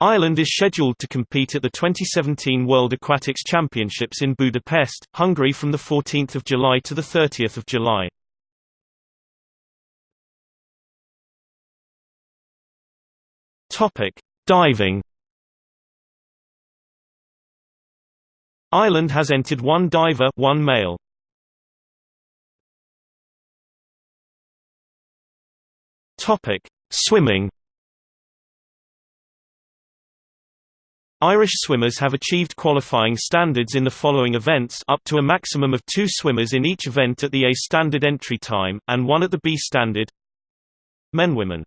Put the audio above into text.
Ireland is scheduled to compete at the 2017 World Aquatics Championships in Budapest, Hungary from 14 July to 30 July. Diving Ireland has entered one diver one male. Swimming Irish swimmers have achieved qualifying standards in the following events up to a maximum of two swimmers in each event at the A standard entry time, and one at the B standard. Men Women